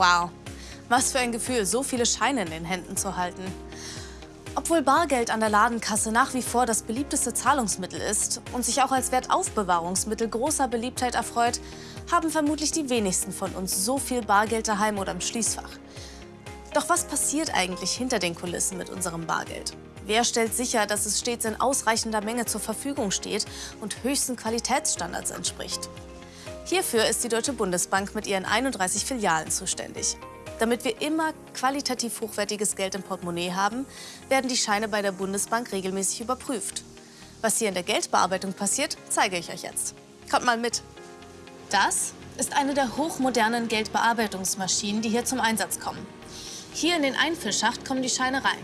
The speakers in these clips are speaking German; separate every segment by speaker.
Speaker 1: Wow, was für ein Gefühl, so viele Scheine in den Händen zu halten. Obwohl Bargeld an der Ladenkasse nach wie vor das beliebteste Zahlungsmittel ist und sich auch als Wertaufbewahrungsmittel großer Beliebtheit erfreut, haben vermutlich die wenigsten von uns so viel Bargeld daheim oder im Schließfach. Doch was passiert eigentlich hinter den Kulissen mit unserem Bargeld? Wer stellt sicher, dass es stets in ausreichender Menge zur Verfügung steht und höchsten Qualitätsstandards entspricht? Hierfür ist die Deutsche Bundesbank mit ihren 31 Filialen zuständig. Damit wir immer qualitativ hochwertiges Geld im Portemonnaie haben, werden die Scheine bei der Bundesbank regelmäßig überprüft. Was hier in der Geldbearbeitung passiert, zeige ich euch jetzt. Kommt mal mit. Das ist eine der hochmodernen Geldbearbeitungsmaschinen, die hier zum Einsatz kommen. Hier in den Einfüllschacht kommen die Scheine rein.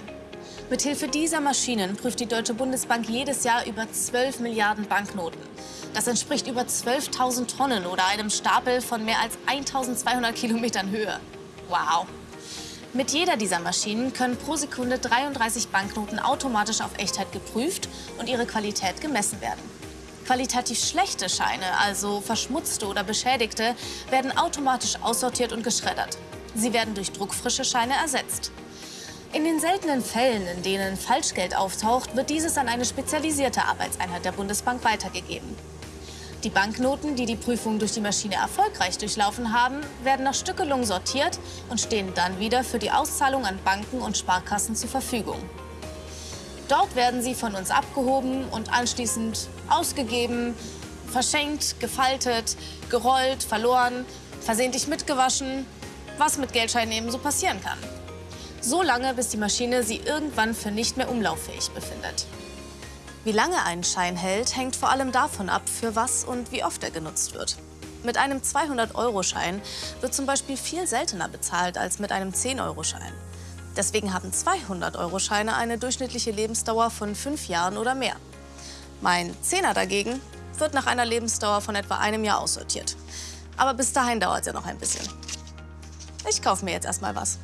Speaker 1: Mithilfe dieser Maschinen prüft die Deutsche Bundesbank jedes Jahr über 12 Milliarden Banknoten. Das entspricht über 12.000 Tonnen oder einem Stapel von mehr als 1.200 Kilometern Höhe. Wow! Mit jeder dieser Maschinen können pro Sekunde 33 Banknoten automatisch auf Echtheit geprüft und ihre Qualität gemessen werden. Qualitativ schlechte Scheine, also verschmutzte oder beschädigte, werden automatisch aussortiert und geschreddert. Sie werden durch druckfrische Scheine ersetzt. In den seltenen Fällen, in denen Falschgeld auftaucht, wird dieses an eine spezialisierte Arbeitseinheit der Bundesbank weitergegeben. Die Banknoten, die die Prüfung durch die Maschine erfolgreich durchlaufen haben, werden nach Stückelung sortiert und stehen dann wieder für die Auszahlung an Banken und Sparkassen zur Verfügung. Dort werden sie von uns abgehoben und anschließend ausgegeben, verschenkt, gefaltet, gerollt, verloren, versehentlich mitgewaschen, was mit Geldscheinen eben so passieren kann. So lange, bis die Maschine sie irgendwann für nicht mehr umlauffähig befindet. Wie lange ein Schein hält, hängt vor allem davon ab, für was und wie oft er genutzt wird. Mit einem 200-Euro-Schein wird zum Beispiel viel seltener bezahlt als mit einem 10-Euro-Schein. Deswegen haben 200-Euro-Scheine eine durchschnittliche Lebensdauer von fünf Jahren oder mehr. Mein Zehner dagegen wird nach einer Lebensdauer von etwa einem Jahr aussortiert. Aber bis dahin dauert es ja noch ein bisschen. Ich kaufe mir jetzt erstmal was.